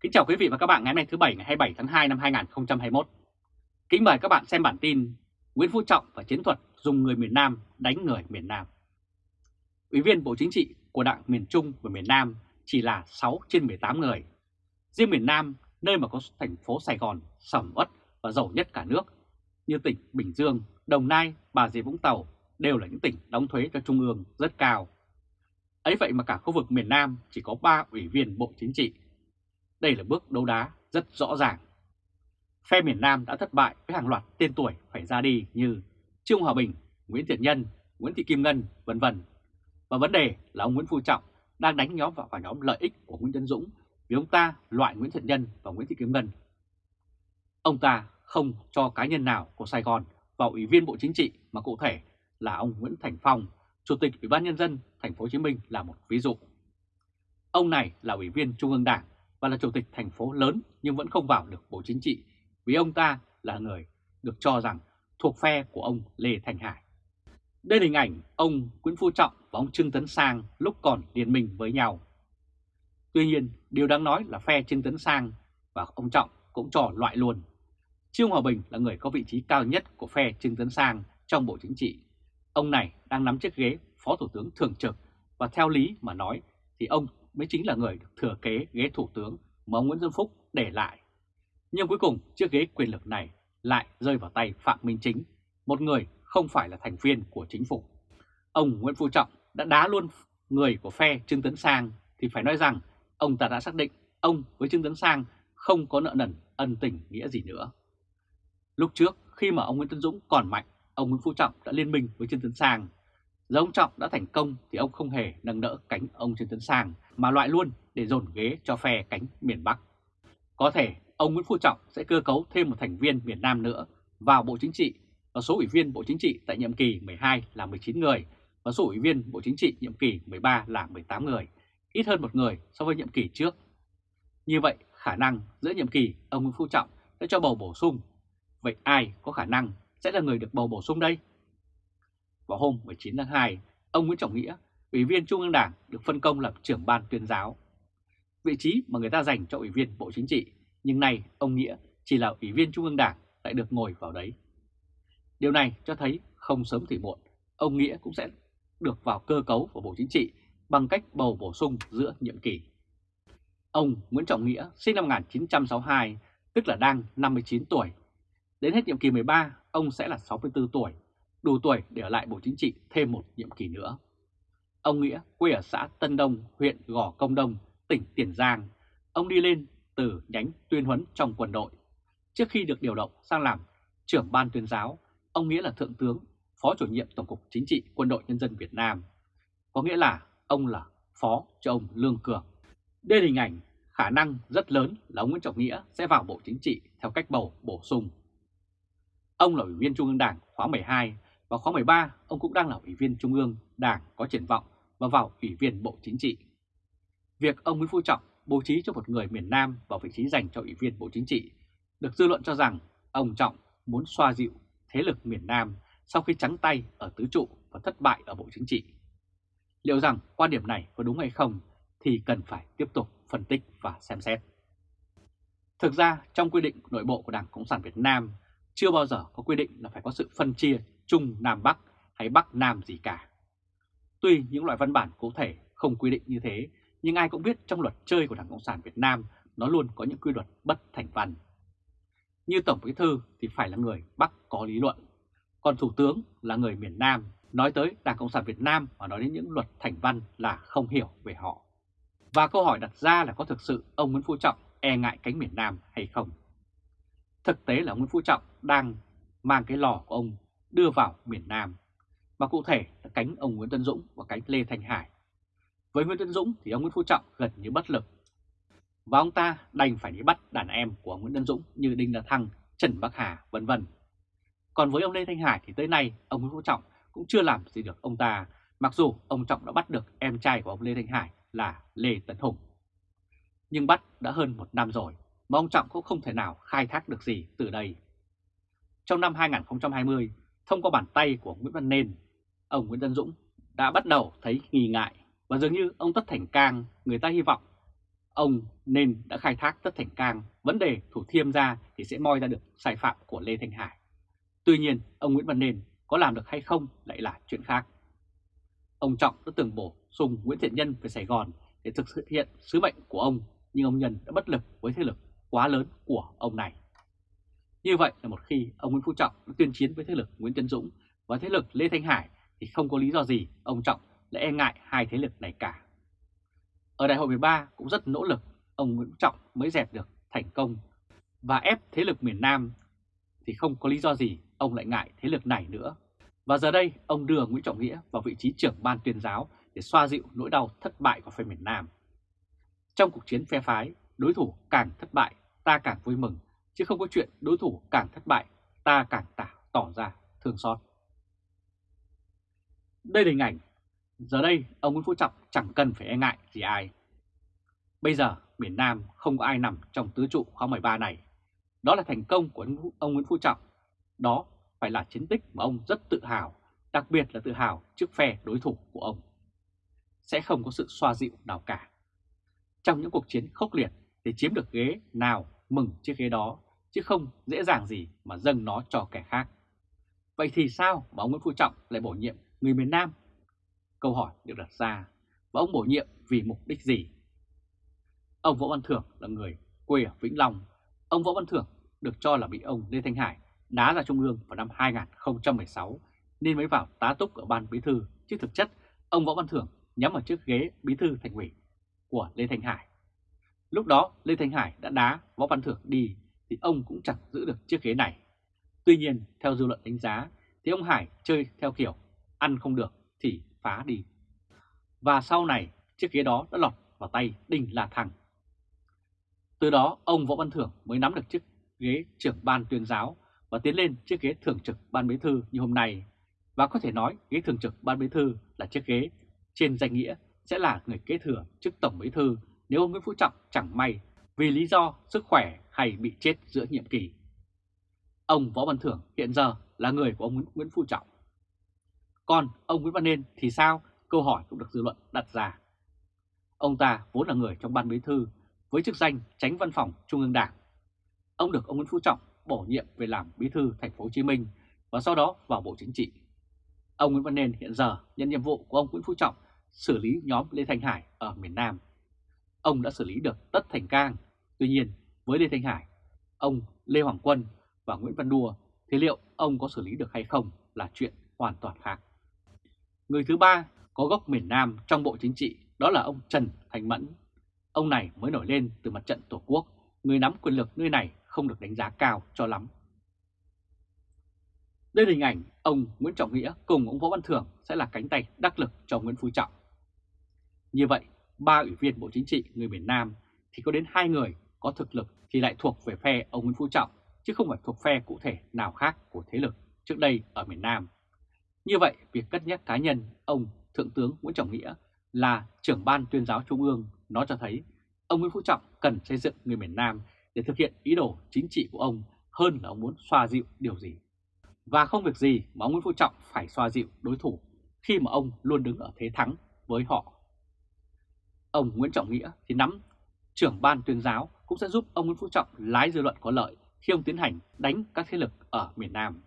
Kính chào quý vị và các bạn ngày hôm nay thứ Bảy ngày 27 tháng 2 năm 2021. Kính mời các bạn xem bản tin Nguyễn Phú Trọng và chiến thuật dùng người miền Nam đánh người miền Nam. Ủy viên Bộ Chính trị của Đảng miền Trung và miền Nam chỉ là 6 trên 18 người. Riêng miền Nam, nơi mà có thành phố Sài Gòn sầm uất và giàu nhất cả nước, như tỉnh Bình Dương, Đồng Nai, Bà Rịa Vũng Tàu đều là những tỉnh đóng thuế cho Trung ương rất cao. Ấy vậy mà cả khu vực miền Nam chỉ có 3 ủy viên Bộ Chính trị đây là bước đấu đá rất rõ ràng. Phe miền Nam đã thất bại với hàng loạt tên tuổi phải ra đi như Trương Hòa Bình, Nguyễn Thiện Nhân, Nguyễn Thị Kim Ngân, vân vân. Và vấn đề là ông Nguyễn Phú Trọng đang đánh nhóm vào, phải nhóm lợi ích của Nguyễn Tấn Dũng vì ông ta loại Nguyễn Thiện Nhân và Nguyễn Thị Kim Ngân. Ông ta không cho cá nhân nào của Sài Gòn vào ủy viên Bộ Chính trị mà cụ thể là ông Nguyễn Thành Phong, Chủ tịch Ủy ban nhân dân thành phố Hồ Chí Minh là một ví dụ. Ông này là ủy viên Trung ương Đảng và là chủ tịch thành phố lớn nhưng vẫn không vào được Bộ Chính trị vì ông ta là người được cho rằng thuộc phe của ông Lê Thành Hải. Đây là hình ảnh ông Nguyễn Phú Trọng và ông Trương Tấn Sang lúc còn liên minh với nhau. Tuy nhiên, điều đáng nói là phe Trương Tấn Sang và ông Trọng cũng trò loại luôn. Trương Hòa Bình là người có vị trí cao nhất của phe Trương Tấn Sang trong Bộ Chính trị. Ông này đang nắm chiếc ghế Phó Thủ tướng Thường trực và theo lý mà nói thì ông mới chính là người được thừa kế ghế thủ tướng mà ông Nguyễn Xuân Phúc để lại. Nhưng cuối cùng chiếc ghế quyền lực này lại rơi vào tay Phạm Minh Chính, một người không phải là thành viên của chính phủ. Ông Nguyễn Phú Trọng đã đá luôn người của phe Trương Tấn Sang thì phải nói rằng ông ta đã xác định ông với Trương Tấn Sang không có nợ nần ân tình nghĩa gì nữa. Lúc trước khi mà ông Nguyễn Tân Dũng còn mạnh, ông Nguyễn Phú Trọng đã liên minh với Trương Tấn Sang Giờ ông Trọng đã thành công thì ông không hề nâng đỡ cánh ông Trương Tấn Sang mà loại luôn để dồn ghế cho phe cánh miền Bắc. Có thể ông Nguyễn Phú Trọng sẽ cơ cấu thêm một thành viên miền Nam nữa vào Bộ Chính trị và số ủy viên Bộ Chính trị tại nhiệm kỳ 12 là 19 người và số ủy viên Bộ Chính trị nhiệm kỳ 13 là 18 người, ít hơn một người so với nhiệm kỳ trước. Như vậy, khả năng giữa nhiệm kỳ ông Nguyễn Phú Trọng sẽ cho bầu bổ sung. Vậy ai có khả năng sẽ là người được bầu bổ sung đây? Vào hôm 19 tháng 2, ông Nguyễn Trọng Nghĩa, Ủy viên Trung ương Đảng được phân công làm trưởng ban tuyên giáo. Vị trí mà người ta dành cho Ủy viên Bộ Chính trị, nhưng nay ông Nghĩa chỉ là Ủy viên Trung ương Đảng lại được ngồi vào đấy. Điều này cho thấy không sớm thì muộn, ông Nghĩa cũng sẽ được vào cơ cấu của Bộ Chính trị bằng cách bầu bổ sung giữa nhiệm kỳ. Ông Nguyễn Trọng Nghĩa sinh năm 1962, tức là đang 59 tuổi. Đến hết nhiệm kỳ 13, ông sẽ là 64 tuổi đủ tuổi để ở lại Bộ Chính trị thêm một nhiệm kỳ nữa. Ông Nghĩa quê ở xã Tân Đông, huyện Gò Công Đông, tỉnh Tiền Giang. Ông đi lên từ nhánh tuyên huấn trong quân đội. Trước khi được điều động sang làm trưởng ban tuyên giáo, ông Nghĩa là thượng tướng, phó chủ nhiệm Tổng cục Chính trị Quân đội Nhân dân Việt Nam. Có nghĩa là ông là phó cho ông Lương Cường. Đây là hình ảnh khả năng rất lớn là ông Nguyễn Trọng Nghĩa sẽ vào Bộ Chính trị theo cách bầu bổ sung. Ông là Ủy viên Trung ương Đảng khóa 12 vào khóa 13, ông cũng đang là Ủy viên Trung ương, Đảng có triển vọng và vào Ủy viên Bộ Chính trị. Việc ông Nguyễn Phú Trọng bố trí cho một người miền Nam vào vị trí dành cho Ủy viên Bộ Chính trị được dư luận cho rằng ông Trọng muốn xoa dịu thế lực miền Nam sau khi trắng tay ở tứ trụ và thất bại ở Bộ Chính trị. Liệu rằng quan điểm này có đúng hay không thì cần phải tiếp tục phân tích và xem xét. Thực ra trong quy định nội bộ của Đảng Cộng sản Việt Nam chưa bao giờ có quy định là phải có sự phân chia Trung Nam Bắc hay Bắc Nam gì cả. Tuy những loại văn bản cụ thể không quy định như thế, nhưng ai cũng biết trong luật chơi của Đảng Cộng sản Việt Nam nó luôn có những quy luật bất thành văn. Như Tổng Bí Thư thì phải là người Bắc có lý luận, còn Thủ tướng là người miền Nam nói tới Đảng Cộng sản Việt Nam và nói đến những luật thành văn là không hiểu về họ. Và câu hỏi đặt ra là có thực sự ông Nguyễn Phú Trọng e ngại cánh miền Nam hay không? Thực tế là Nguyễn Phú Trọng đang mang cái lò của ông đưa vào miền Nam, mà cụ thể là cánh ông Nguyễn Tân Dũng và cánh Lê Thanh Hải. Với Nguyễn Tân Dũng thì ông Nguyễn Phú Trọng gần như bất lực, và ông ta đành phải đi bắt đàn em của Nguyễn Tân Dũng như Đinh La Thăng, Trần Bắc Hà, vân vân. Còn với ông Lê Thanh Hải thì tới nay ông Nguyễn Phú Trọng cũng chưa làm gì được ông ta, mặc dù ông Trọng đã bắt được em trai của ông Lê Thanh Hải là Lê Tấn Hùng. Nhưng bắt đã hơn một năm rồi, mà ông Trọng cũng không thể nào khai thác được gì từ đây. Trong năm 2020, thông qua bàn tay của Nguyễn Văn Nên, ông Nguyễn văn Dũng đã bắt đầu thấy nghi ngại và dường như ông Tất Thành Cang người ta hy vọng ông nên đã khai thác Tất Thành Cang, vấn đề Thủ Thiêm ra thì sẽ moi ra được sai phạm của Lê Thanh Hải. Tuy nhiên, ông Nguyễn Văn Nên có làm được hay không lại là chuyện khác. Ông Trọng đã từng bổ sung Nguyễn Thiện Nhân về Sài Gòn để thực hiện sứ mệnh của ông, nhưng ông Nhân đã bất lực với thế lực quá lớn của ông này. Như vậy là một khi ông Nguyễn Phú Trọng đã tuyên chiến với thế lực Nguyễn Tân Dũng và thế lực Lê Thanh Hải thì không có lý do gì ông Trọng lại e ngại hai thế lực này cả. Ở đại hội 13 cũng rất nỗ lực, ông Nguyễn Phú Trọng mới dẹp được thành công và ép thế lực miền Nam thì không có lý do gì ông lại ngại thế lực này nữa. Và giờ đây ông đưa Nguyễn Trọng Nghĩa vào vị trí trưởng ban tuyên giáo để xoa dịu nỗi đau thất bại của phe miền Nam. Trong cuộc chiến phe phái, đối thủ càng thất bại, ta càng vui mừng, chứ không có chuyện đối thủ càng thất bại, ta càng tả, tỏ ra thương xót. Đây là hình ảnh, giờ đây ông Nguyễn Phú Trọng chẳng cần phải e ngại gì ai. Bây giờ miền Nam không có ai nằm trong tứ trụ khóa 13 này. Đó là thành công của ông Nguyễn Phú Trọng. Đó phải là chiến tích mà ông rất tự hào, đặc biệt là tự hào trước phe đối thủ của ông. Sẽ không có sự xoa dịu nào cả. Trong những cuộc chiến khốc liệt thì chiếm được ghế nào mừng chiếc ghế đó, chứ không dễ dàng gì mà dâng nó cho kẻ khác. Vậy thì sao mà ông Nguyễn Phú Trọng lại bổ nhiệm người miền Nam? Câu hỏi được đặt ra, và ông bổ nhiệm vì mục đích gì? Ông Võ Văn Thưởng là người quê ở Vĩnh Long. Ông Võ Văn Thưởng được cho là bị ông Lê Thanh Hải đá ra Trung ương vào năm 2016 nên mới vào tá túc ở ban bí thư, chứ thực chất ông Võ Văn Thưởng nhắm vào chiếc ghế bí thư thành ủy của Lê Thanh Hải. Lúc đó Lê Thanh Hải đã đá Võ Văn Thưởng đi thì ông cũng chẳng giữ được chiếc ghế này. Tuy nhiên, theo dư luận đánh giá thì ông Hải chơi theo kiểu ăn không được thì phá đi. Và sau này chiếc ghế đó đã lọt vào tay Đinh La Thăng. Từ đó ông Võ Văn Thưởng mới nắm được chiếc ghế trưởng ban tuyên giáo và tiến lên chiếc ghế thường trực ban bí thư như hôm nay. Và có thể nói ghế thường trực ban bí thư là chiếc ghế trên danh nghĩa sẽ là người kế thừa chức tổng bí thư nếu ông Nguyễn Phú Trọng chẳng may vì lý do sức khỏe hay bị chết giữa nhiệm kỳ. Ông Võ Văn Thưởng hiện giờ là người của ông Nguyễn Phú Trọng. Còn ông Nguyễn Văn Nên thì sao? Câu hỏi cũng được dư luận đặt ra. Ông ta vốn là người trong ban bí thư với chức danh tránh văn phòng Trung ương Đảng. Ông được ông Nguyễn Phú Trọng bổ nhiệm về làm bí thư thành phố Hồ Chí Minh và sau đó vào Bộ Chính trị. Ông Nguyễn Văn Nên hiện giờ nhận nhiệm vụ của ông Nguyễn Phú Trọng xử lý nhóm Lê Thanh Hải ở miền Nam. Ông đã xử lý được Tất Thành Cang, tuy nhiên với Lê Thanh Hải, ông Lê Hoàng Quân và Nguyễn Văn Đua thì liệu ông có xử lý được hay không là chuyện hoàn toàn khác. Người thứ ba có gốc miền Nam trong Bộ Chính trị đó là ông Trần Thành Mẫn. Ông này mới nổi lên từ mặt trận Tổ quốc, người nắm quyền lực nơi này không được đánh giá cao cho lắm. Đây là hình ảnh ông Nguyễn Trọng Nghĩa cùng ông Võ Văn Thưởng sẽ là cánh tay đắc lực cho Nguyễn Phú Trọng. Như vậy, ba ủy viên Bộ Chính trị người miền Nam thì có đến hai người có thực lực thì lại thuộc về phe ông Nguyễn Phú Trọng, chứ không phải thuộc phe cụ thể nào khác của thế lực trước đây ở miền Nam. Như vậy, việc cất nhắc cá nhân ông Thượng tướng Nguyễn Trọng Nghĩa là trưởng ban tuyên giáo Trung ương nó cho thấy ông Nguyễn Phú Trọng cần xây dựng người miền Nam để thực hiện ý đồ chính trị của ông hơn là ông muốn xoa dịu điều gì. Và không việc gì mà ông Nguyễn Phú Trọng phải xoa dịu đối thủ khi mà ông luôn đứng ở thế thắng với họ. Ông Nguyễn Trọng Nghĩa thì nắm trưởng ban tuyên giáo cũng sẽ giúp ông Nguyễn Phú Trọng lái dư luận có lợi khi ông tiến hành đánh các thế lực ở miền Nam.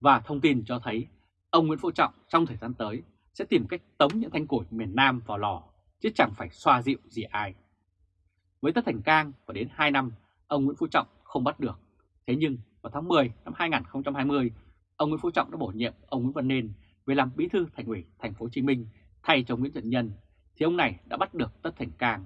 Và thông tin cho thấy ông Nguyễn Phú Trọng trong thời gian tới sẽ tìm cách tống những thanh củi miền Nam vào lò, chứ chẳng phải xoa dịu gì ai. Với Tất Thành Cang và đến 2 năm, ông Nguyễn Phú Trọng không bắt được. Thế nhưng vào tháng 10 năm 2020, ông Nguyễn Phú Trọng đã bổ nhiệm ông Nguyễn Văn Nên về làm bí thư thành ủy thành phố Hồ Chí Minh thay cho Nguyễn Thận Nhân, thì ông này đã bắt được Tất Thành Cang.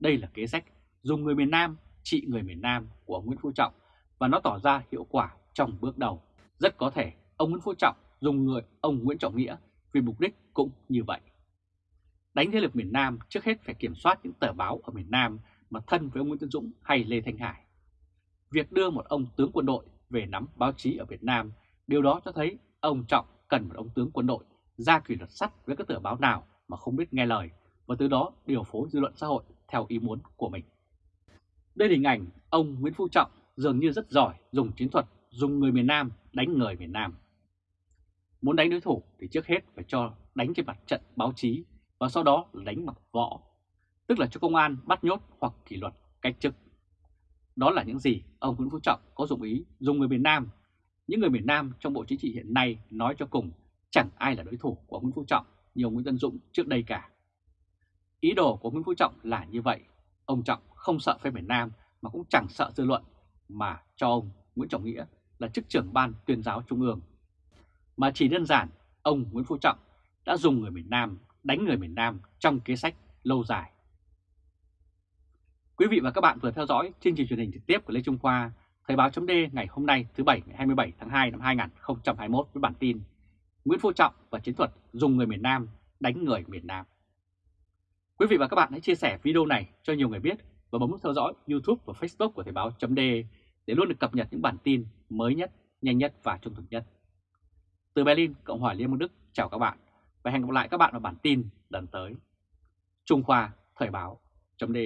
Đây là kế sách dùng người miền Nam trị người miền Nam của Nguyễn Phú Trọng và nó tỏ ra hiệu quả trong bước đầu. Rất có thể ông Nguyễn Phú Trọng dùng người ông Nguyễn Trọng Nghĩa vì mục đích cũng như vậy. Đánh thế lực miền Nam trước hết phải kiểm soát những tờ báo ở miền Nam mà thân với ông Nguyễn Tân Dũng hay Lê Thanh Hải. Việc đưa một ông tướng quân đội về nắm báo chí ở Việt Nam, điều đó cho thấy ông Trọng cần một ông tướng quân đội ra kỷ luật sắt với các tờ báo nào mà không biết nghe lời và từ đó điều phối dư luận xã hội theo ý muốn của mình. Đây là hình ảnh ông Nguyễn Phú Trọng dường như rất giỏi dùng chiến thuật dùng người miền Nam đánh người miền Nam. Muốn đánh đối thủ thì trước hết phải cho đánh trên mặt trận báo chí và sau đó là đánh mặt võ. tức là cho công an bắt nhốt hoặc kỷ luật cách chức. Đó là những gì ông Nguyễn Phú Trọng có dụng ý dùng người miền Nam. Những người miền Nam trong Bộ Chính trị hiện nay nói cho cùng chẳng ai là đối thủ của Nguyễn Phú Trọng như ông Nguyễn Tân Dũng trước đây cả. Ý đồ của Nguyễn Phú Trọng là như vậy. Ông Trọng không sợ phê miền Nam mà cũng chẳng sợ dư luận mà cho ông Nguyễn Trọng Nghĩa là chức trưởng ban tuyên giáo trung ương. Mà chỉ đơn giản ông Nguyễn Phú Trọng đã dùng người miền Nam đánh người miền Nam trong kế sách lâu dài. Quý vị và các bạn vừa theo dõi chương trình truyền hình trực tiếp của Lê Trung Khoa, Thời báo chấm ngày hôm nay thứ Bảy ngày 27 tháng 2 năm 2021 với bản tin Nguyễn Phú Trọng và chiến thuật dùng người miền Nam đánh người miền Nam. Quý vị và các bạn hãy chia sẻ video này cho nhiều người biết và bấm nút theo dõi YouTube và Facebook của Thời báo .d để luôn được cập nhật những bản tin mới nhất, nhanh nhất và trung thực nhất. Từ Berlin, Cộng hòa Liên bang Đức, chào các bạn và hẹn gặp lại các bạn vào bản tin lần tới. Trung Khoa Thời báo .d